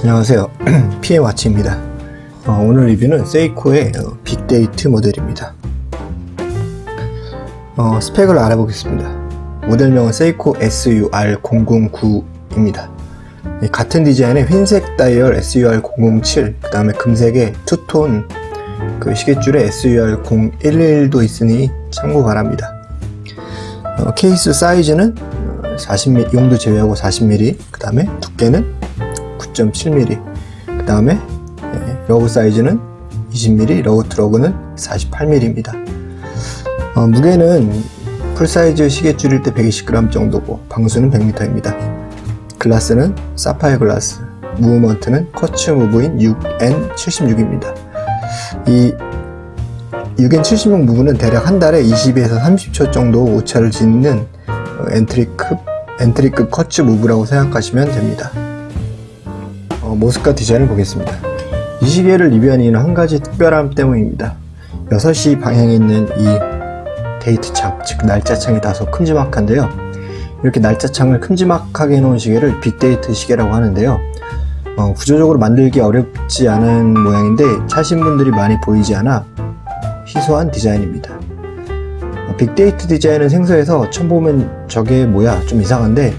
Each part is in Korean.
안녕하세요. PM와치입니다. 어, 오늘 리뷰는 세이코의 어, big date 모델입니다. 어, 스펙을 알아보겠습니다. 모델명은 세이코 SUR009입니다. 같은 디자인의 흰색 다이얼 SUR007 그 다음에 금색의 투톤 그 시계줄에 SUR011도 있으니 참고 바랍니다. 어, 케이스 사이즈는 40mm 용두 제외하고 40mm 그 다음에 두께는 9.7mm 그 다음에 lug 사이즈는 20mm lug to lug는 48mm입니다. 어, 무게는 풀사이즈 시계줄일 때 120g 정도고 방수는 100m입니다. 글라스는 사파이어 글라스 movement는 quartz move인 6N76입니다. 이 6N76 move는 대략 한 달에 20에서 30초 정도 오차를 지닌 entry급, entry급 quartz move라고 생각하시면 됩니다. 어, 모습과 디자인을 보겠습니다. 이 시계를 리뷰한 이유는 한 가지 특별함 때문입니다. 6시 방향에 있는 이 데이트 창, 즉 날짜창이 다소 큼지막한데요. 이렇게 날짜창을 큼지막하게 해놓은 시계를 big date 시계라고 하는데요. 어, 구조적으로 만들기 어렵지 않은 모양인데 차신 분들이 많이 보이지 않아 희소한 디자인입니다. 어, big date 디자인은 생소해서 처음 보면 저게 뭐야 좀 이상한데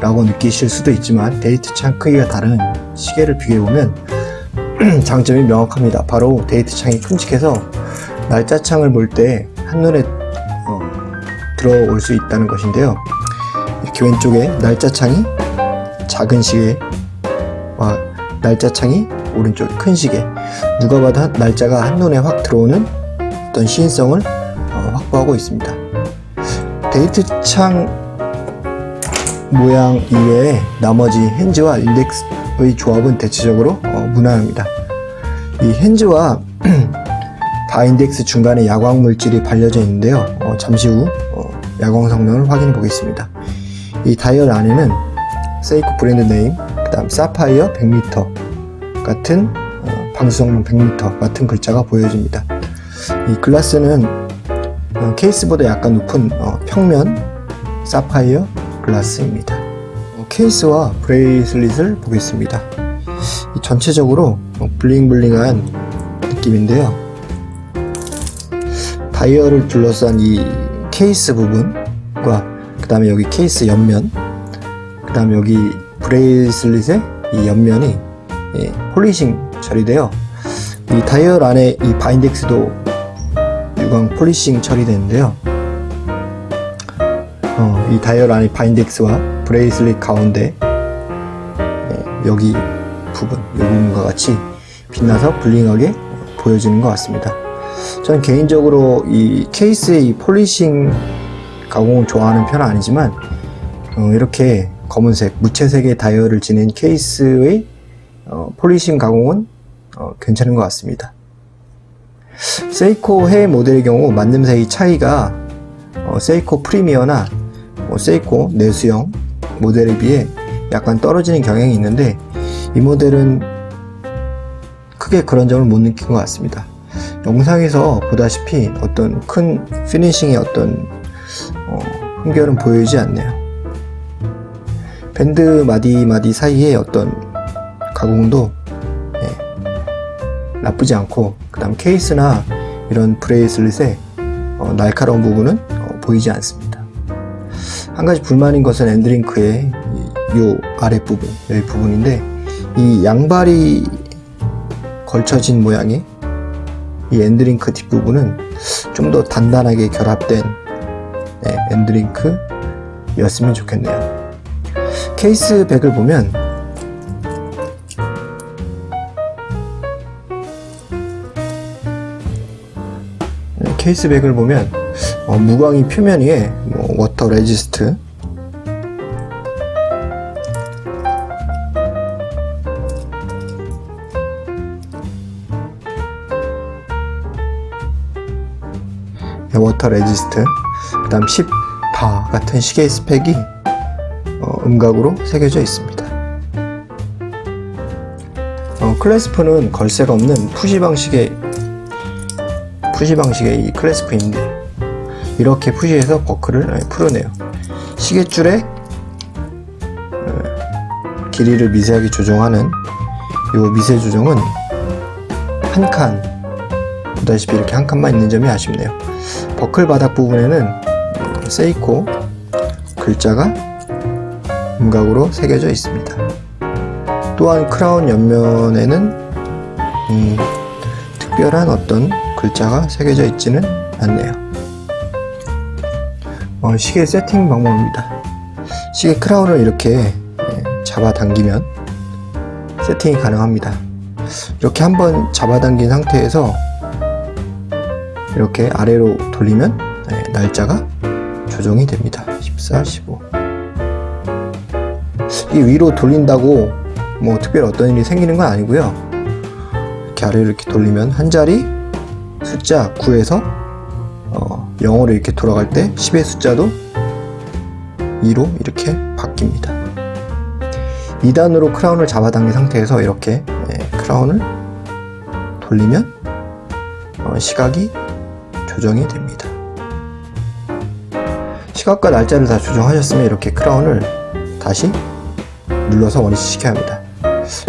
라고 느끼실 수도 있지만 데이트 창 크기가 다른 시계를 비교해보면 장점이 명확합니다. 바로 데이트 창이 큼직해서 날짜 창을 볼 때 한눈에 어, 들어올 수 있다는 것인데요. 이렇게 왼쪽에 날짜 창이 작은 시계와 날짜 창이 오른쪽 큰 시계. 누가 봐도 날짜가 한눈에 확 들어오는 어떤 시인성을 어, 확보하고 있습니다. 데이트 창 모양 이외에 나머지 핸즈와 인덱스의 조합은 대체적으로 어, 무난합니다. 이 핸즈와 바인덱스 중간에 야광 물질이 발려져 있는데요. 어, 잠시 후 어, 야광 성능을 확인해 보겠습니다. 이 다이얼 안에는 세이코 브랜드 name 그 다음 사파이어 100m 같은 어, 방수성능 100m 같은 글자가 보여집니다. 이 글라스는 어, 케이스보다 약간 높은 어, 평면 사파이어 글라스입니다. 어, 케이스와 bracelet을 보겠습니다. 전체적으로 bling bling한 느낌인데요. 다이얼을 둘러싼 이 케이스 부분과 그 다음에 여기 케이스 옆면 그 다음에 여기 bracelet의 이 옆면이 예, polishing 처리되어 이 다이얼 안에 이 bar index도 유광 polishing 처리되는데요 어, 이 다이얼 안에 bar index와 bracelet 가운데 예, 여기 부분, 이 부분과 같이 빛나서 bling하게 보여지는 것 같습니다. 저는 개인적으로 이 케이스의 이 polishing 가공을 좋아하는 편은 아니지만 어, 이렇게 검은색 무채색의 다이얼을 지닌 케이스의 어, polishing 가공은 어, 괜찮은 것 같습니다. 세이코 해외 모델의 경우 만듦새의 차이가 어, 세이코 프리미어나 뭐 세이코 내수형 모델에 비해 약간 떨어지는 경향이 있는데 이 모델은 크게 그런 점을 못 느낀 것 같습니다. 영상에서 보다시피 어떤 큰 finishing의 어떤 어, 흠결은 보이지 않네요. 밴드 마디 마디 사이에 어떤 가공도 네, 나쁘지 않고 그 다음 케이스나 이런 bracelet의 어, 날카로운 부분은 어, 보이지 않습니다 한 가지 불만인 것은 end link의 이 아랫부분 여기 부분인데 이 양발이 걸쳐진 모양의 이 end link 뒷부분은 좀 더 단단하게 결합된 네, end link였으면 좋겠네요. case back을 보면 네, case back을 보면 어, 무광의 표면 위에 뭐, water resist. water resist. 그 다음 10바 같은 시계 스펙이 어, 음각으로 새겨져 있습니다. 어, clasp는 걸쇠가 없는 push 방식의 push 방식의 이 clasp인데 이렇게 push해서 버클을 풀어내요. 시계줄의 어, 길이를 미세하게 조정하는 요 미세 조정은 한 칸 보다시피 이렇게 한 칸만 있는 점이 아쉽네요. 버클 바닥 부분에는 세이코 글자가 음각으로 새겨져 있습니다. 또한 크라운 옆면에는 음, 특별한 어떤 글자가 새겨져 있지는 않네요 어, 시계 세팅 방법입니다. 시계 크라운을 이렇게 예, 잡아당기면 세팅이 가능합니다. 이렇게 한번 잡아당긴 상태에서 이렇게 아래로 돌리면 네, 날짜가 조정이 됩니다. 14, 15 이 위로 돌린다고 뭐 특별히 어떤 일이 생기는 건 아니고요. 이렇게 아래로 이렇게 돌리면 한 자리 숫자 9에서 어, 0으로 이렇게 돌아갈 때 10의 숫자도 2로 이렇게 바뀝니다. 2단으로 크라운을 잡아당긴 상태에서 이렇게 예, 크라운을 돌리면 어, 시각이 조정이 됩니다. 시각과 날짜를 다 조정하셨으면 이렇게 crown을 다시 눌러서 원위치 시켜야 합니다.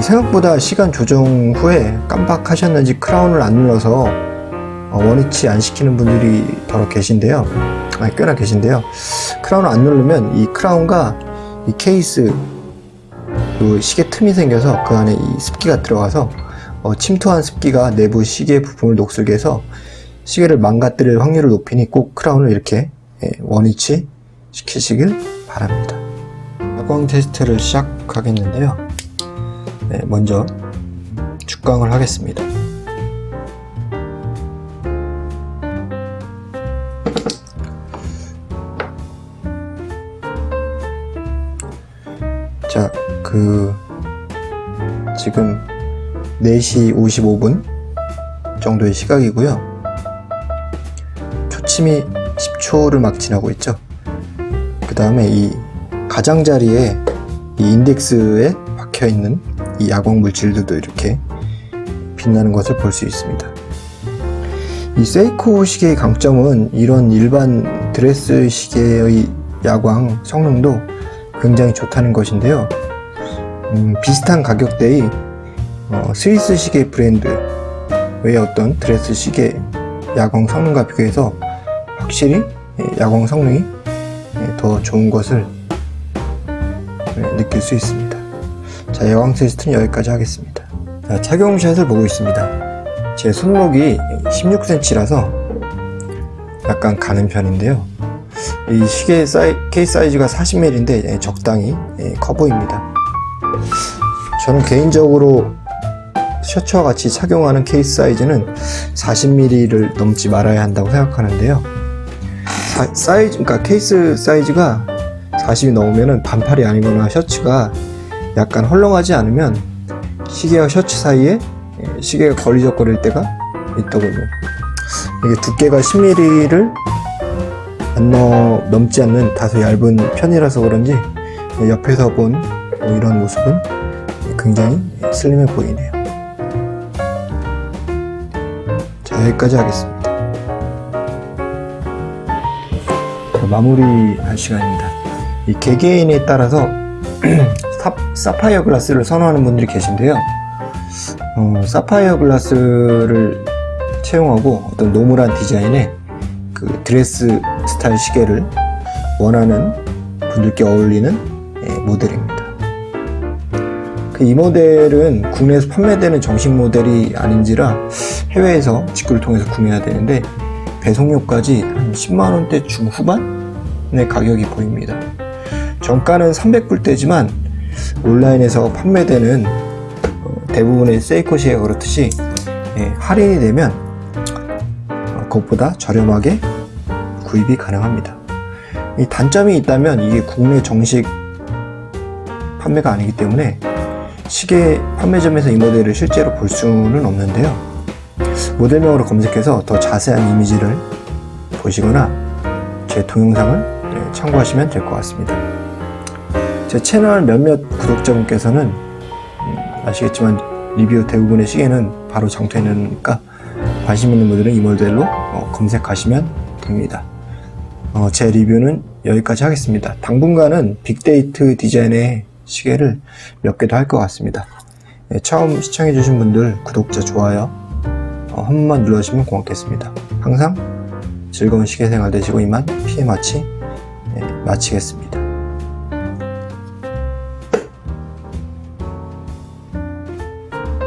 생각보다 시간 조정 후에 깜빡하셨는지 crown을 안 눌러서 어, 원위치 안 시키는 분들이 더러 계신데요. 아니, 꽤나 계신데요. crown을 안 누르면 이 crown과 이 케이스 그 시계 틈이 생겨서 그 안에 이 습기가 들어가서 어, 침투한 습기가 내부 시계 부품을 녹슬게 해서 시계를 망가뜨릴 확률을 높이니 꼭 크라운을 이렇게 예, 원위치 시키시길 바랍니다. 야광 테스트를 시작하겠는데요. 네, 먼저 축광을 하겠습니다 그 지금 4시 55분 정도의 시각이고요. 초침이 10초를 막 지나고 있죠. 그 다음에 이 가장자리에 이 인덱스에 박혀 있는 이 야광 물질들도 이렇게 빛나는 것을 볼 수 있습니다. 이 세이코 시계의 강점은 이런 일반 드레스 시계의 야광 성능도 굉장히 좋다는 것인데요. 음, 비슷한 가격대의 어, 스위스 시계 브랜드의 어떤 드레스 시계 야광 성능과 비교해서 확실히 예, 야광 성능이 예, 더 좋은 것을 예, 느낄 수 있습니다. 자, 야광 테스트는 여기까지 하겠습니다. 자, 착용샷을 보고 있습니다. 제 손목이 16cm라서 약간 가는 편인데요. 이 시계 사이, 케이스 사이즈가 40mm인데 적당히 커 보입니다. 저는 개인적으로 셔츠와 같이 착용하는 케이스 사이즈는 40mm를 넘지 말아야 한다고 생각하는데요. 사, 사이즈, 그러니까 케이스 사이즈가 40이 넘으면 반팔이 아니거나 셔츠가 약간 헐렁하지 않으면 시계와 셔츠 사이에 시계가 걸리적거릴 때가 있더군요. 이게 두께가 10mm를 안 넘, 넘지 않는 다소 얇은 편이라서 그런지 옆에서 본 이런 모습은 굉장히 슬림해 보이네요. 자, 여기까지 하겠습니다. 자, 마무리할 시간입니다. 이 개개인에 따라서 사파이어 글라스를 선호하는 분들이 계신데요. 어, 사파이어 글라스를 채용하고 어떤 normal한 디자인의 그 드레스 스타일 시계를 원하는 분들께 어울리는 예, 모델입니다. 그 이 모델은 국내에서 판매되는 정식 모델이 아닌지라 해외에서 직구를 통해서 구매해야 되는데 배송료까지 한 10만원대 중후반의 가격이 보입니다. 정가는 300불대지만 온라인에서 판매되는 어, 대부분의 세이코 시계가 그렇듯이 예, 할인이 되면 어, 그것보다 저렴하게 구입이 가능합니다. 이 단점이 있다면 이게 국내 정식 판매가 아니기 때문에 시계 판매점에서 이 모델을 실제로 볼 수는 없는데요. 모델명으로 검색해서 더 자세한 이미지를 보시거나 제 동영상을 네, 참고하시면 될 것 같습니다. 제 채널 몇몇 구독자분께서는 음, 아시겠지만 리뷰 대부분의 시계는 바로 장투해내니까 관심 있는 분들은 이 모델로 어, 검색하시면 됩니다. 어, 제 리뷰는 여기까지 하겠습니다. 당분간은 빅데이트 디자인의 시계를 몇개더할것 같습니다. 예, 처음 시청해주신 분들 구독자 좋아요 어, 한 번만 눌러주시면 고맙겠습니다. 항상 즐거운 시계생활 되시고 이만 피해 마치 예, 마치겠습니다.